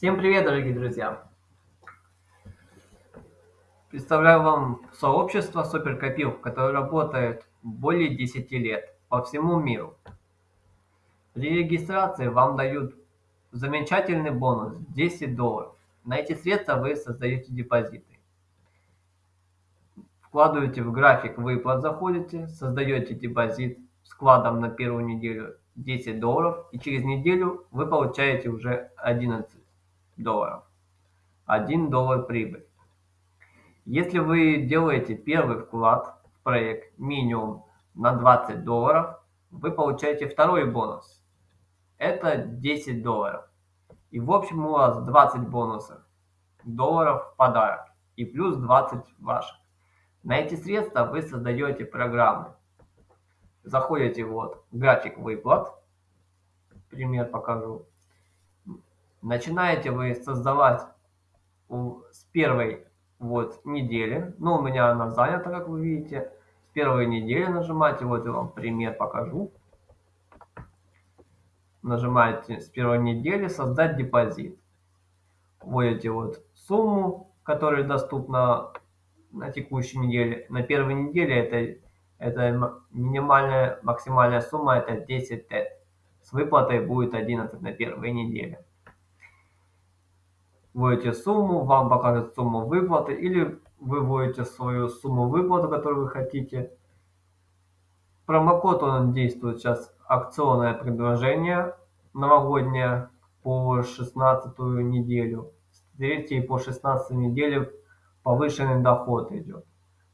Всем привет, дорогие друзья! Представляю вам сообщество суперкопилок, которое работает более 10 лет по всему миру. При регистрации вам дают замечательный бонус 10 долларов. На эти средства вы создаете депозиты. Вкладываете в график выплат, заходите, создаете депозит с вкладом на первую неделю 10 долларов, и через неделю вы получаете уже 11 долларов. 1 доллар прибыль. Если вы делаете первый вклад в проект минимум на 20 долларов, вы получаете второй бонус. Это 10 долларов. И в общем у вас 20 бонусов долларов в подарок и плюс 20 ваших. На эти средства вы создаете программы. Заходите вот график выплат. Пример покажу. Начинаете вы создавать с первой вот недели. Ну, у меня она занята, как вы видите. С первой недели нажимаете. Вот я вам пример покажу. Нажимаете с первой недели «Создать депозит». Вводите вот сумму, которая доступна на текущей неделе. На первой неделе это, это минимальная, максимальная сумма это 10 тет. С выплатой будет 11 на первой неделе. Вводите сумму, вам покажет сумму выплаты или вы вводите свою сумму выплаты, которую вы хотите. Промокод он действует сейчас акционное предложение новогоднее по 16 неделю. С 3 по 16 неделю повышенный доход идет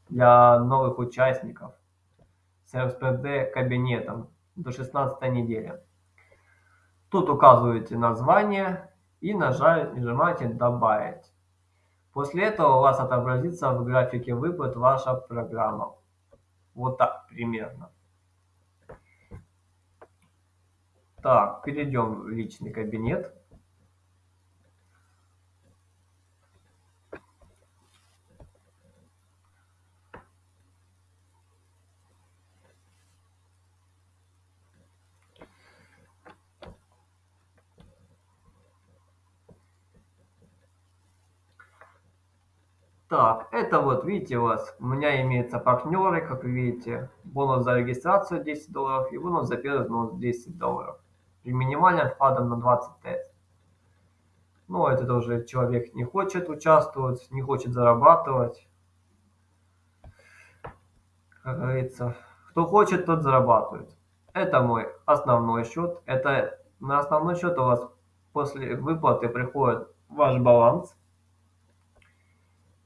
для новых участников с РСПД кабинетом до 16 недели. Тут указываете название и нажимаете «Добавить». После этого у вас отобразится в графике выплат ваша программа. Вот так примерно. Так, перейдем в личный кабинет. Так, это вот, видите, у вас, у меня имеются партнеры, как вы видите, бонус за регистрацию 10 долларов и бонус за первый взнос 10 долларов. При минимальном вкладом на 20 тест. Ну, это тоже человек не хочет участвовать, не хочет зарабатывать. Как говорится, кто хочет, тот зарабатывает. Это мой основной счет. Это на основной счет у вас после выплаты приходит ваш баланс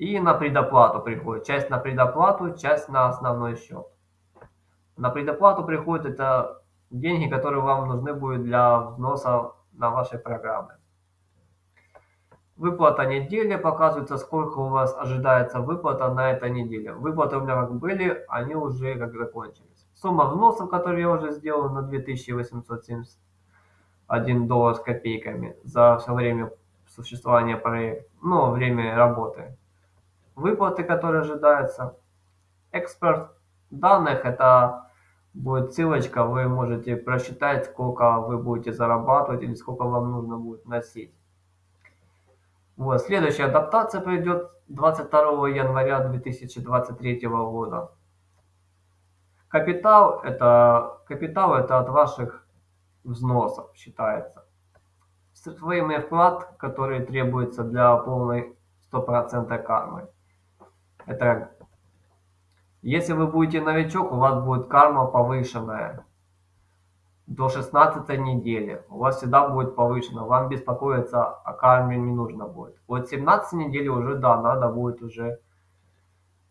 и на предоплату приходит. Часть на предоплату, часть на основной счет. На предоплату приходит это деньги, которые вам нужны будут для взноса на ваши программы. Выплата недели показывается, сколько у вас ожидается выплата на этой неделе. Выплаты у меня как были, они уже как закончились. Сумма взносов, которую я уже сделал на 2871 доллар с копейками за все время существования проекта, ну, время работы выплаты, которые ожидаются. Экспорт данных – это будет ссылочка, вы можете просчитать, сколько вы будете зарабатывать или сколько вам нужно будет носить. Вот, следующая адаптация пройдет 22 января 2023 года. Капитал это, капитал это от ваших взносов считается. Своими вклад, который требуется для полной 100% кармы. Это если вы будете новичок, у вас будет карма повышенная до 16 недели. У вас всегда будет повышена. Вам беспокоиться о карме не нужно будет. Вот 17 недели уже, да, надо будет уже...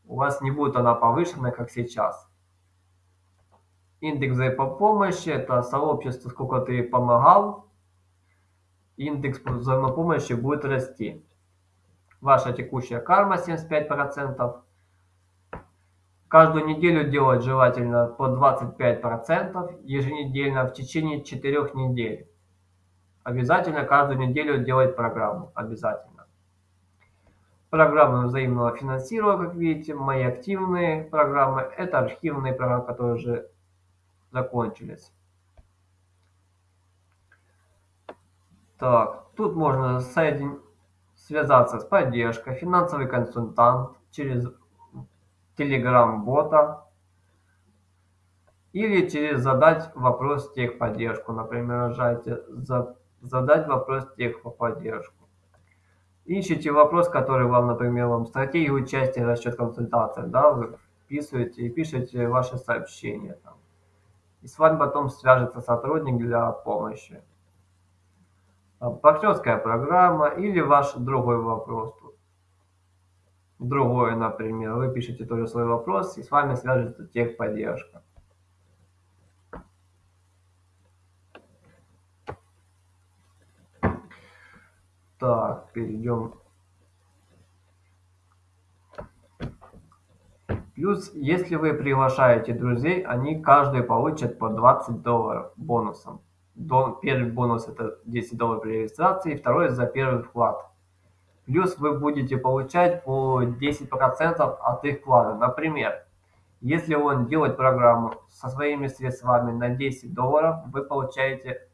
У вас не будет она повышенная, как сейчас. Индекс взаимопомощи – это сообщество, сколько ты помогал. Индекс взаимопомощи будет расти. Ваша текущая карма 75%. Каждую неделю делать желательно по 25% еженедельно в течение 4 недель. Обязательно каждую неделю делать программу. Обязательно. Программы взаимного финансирования, как видите, мои активные программы. Это архивные программы, которые уже закончились. Так, тут можно соедин... связаться с поддержкой, финансовый консультант через Telegram-бота или через задать вопрос техподдержку. Например, за... задать вопрос техподдержку. Ищите вопрос, который вам, например, вам стратегию участия, расчет консультации, да, вы вписываете и пишете ваше сообщение там. И с вами потом свяжется сотрудник для помощи. Партнерская программа или ваш другой вопрос. Другой, например, вы пишете тоже свой вопрос, и с вами свяжется техподдержка. Так, перейдем. Плюс, если вы приглашаете друзей, они каждый получат по 20 долларов бонусом. Первый бонус это 10 долларов при регистрации, второй за первый вклад. Плюс вы будете получать по 10% от их вклада. Например, если он делает программу со своими средствами на 10 долларов, вы получаете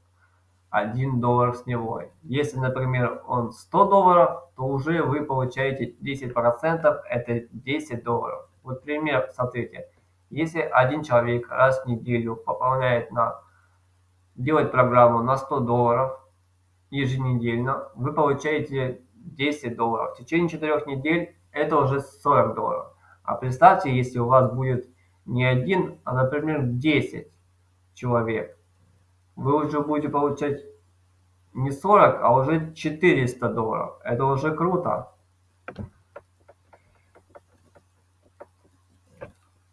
1 доллар с него. Если, например, он 100 долларов, то уже вы получаете 10%, это 10 долларов. Вот пример, смотрите. Если один человек раз в неделю пополняет на, делает программу на 100 долларов еженедельно, вы получаете 10 долларов. В течение 4 недель это уже 40 долларов. А представьте, если у вас будет не один, а, например, 10 человек, вы уже будете получать не 40, а уже 400 долларов. Это уже круто.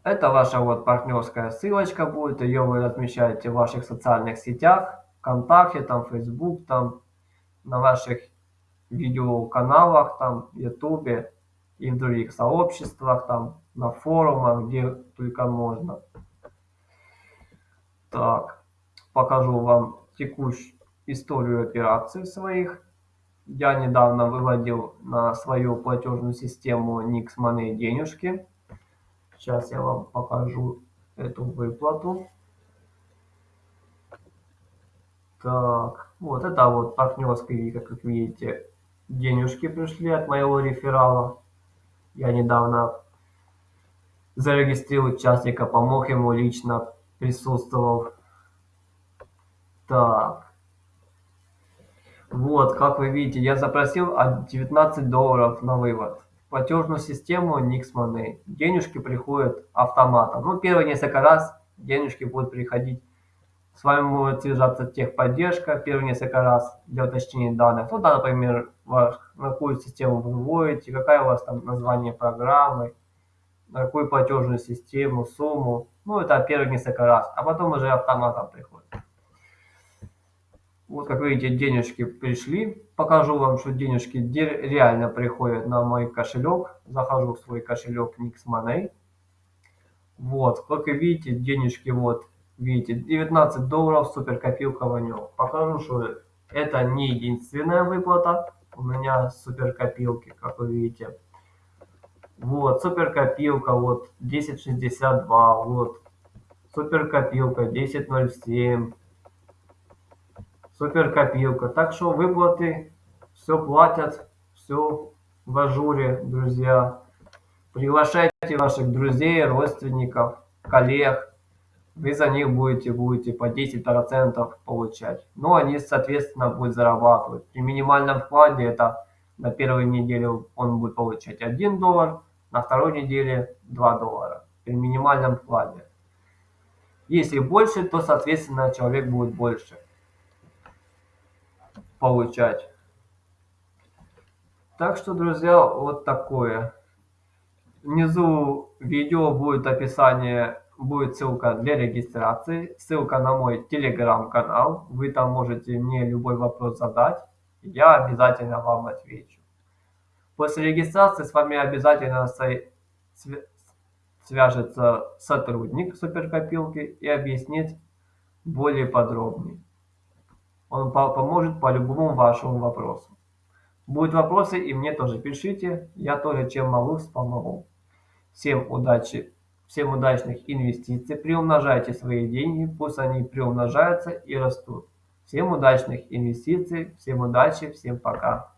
Это ваша вот партнерская ссылочка будет, ее вы размещаете в ваших социальных сетях, ВКонтакте, там, Facebook, там, на ваших видеоканалах, там, Ютубе и в других сообществах, там, на форумах, где только можно. Так, покажу вам текущую историю операций своих. Я недавно выводил на свою платежную систему Nix Money денежки. Сейчас я вам покажу эту выплату. Так, вот это вот партнерские, как видите, денежки пришли от моего реферала. Я недавно зарегистрировал участника, помог ему лично, присутствовал. Так. Вот, как вы видите, я запросил 19 долларов на вывод платежную систему Nix Money. Денежки приходят автоматом. Ну, первые несколько раз денежки будут приходить. С вами будет связаться техподдержка первые несколько раз для уточнения данных. Ну, да, например, ваш, на какую систему вы вводите, какая у вас там название программы, на какую платежную систему, сумму. Ну, это первые несколько раз. А потом уже автоматом приходит. Вот, как видите, денежки пришли. Покажу вам, что денежки реально приходят на мой кошелек. Захожу в свой кошелек Nix Money. Вот, как вы видите, денежки вот, видите, 19 долларов, супер копилка в нем. Покажу, что это не единственная выплата. У меня супер копилки, как вы видите. Вот, супер копилка, вот, 10.62, вот, супер копилка, 10.07 супер копилка. Так что выплаты все платят, все в ажуре, друзья. Приглашайте ваших друзей, родственников, коллег. Вы за них будете, будете по 10% получать. Ну, они, соответственно, будут зарабатывать. При минимальном вкладе это на первой неделе он будет получать 1 доллар, на второй неделе 2 доллара. При минимальном вкладе. Если больше, то, соответственно, человек будет больше получать. Так что, друзья, вот такое. Внизу видео будет описание, будет ссылка для регистрации, ссылка на мой телеграм-канал. Вы там можете мне любой вопрос задать, я обязательно вам отвечу. После регистрации с вами обязательно свяжется сотрудник суперкопилки и объяснит более подробнее. Он поможет по любому вашему вопросу. Будут вопросы и мне тоже пишите, я тоже чем могу помогу. Всем удачи, всем удачных инвестиций, приумножайте свои деньги, пусть они приумножаются и растут. Всем удачных инвестиций, всем удачи, всем пока.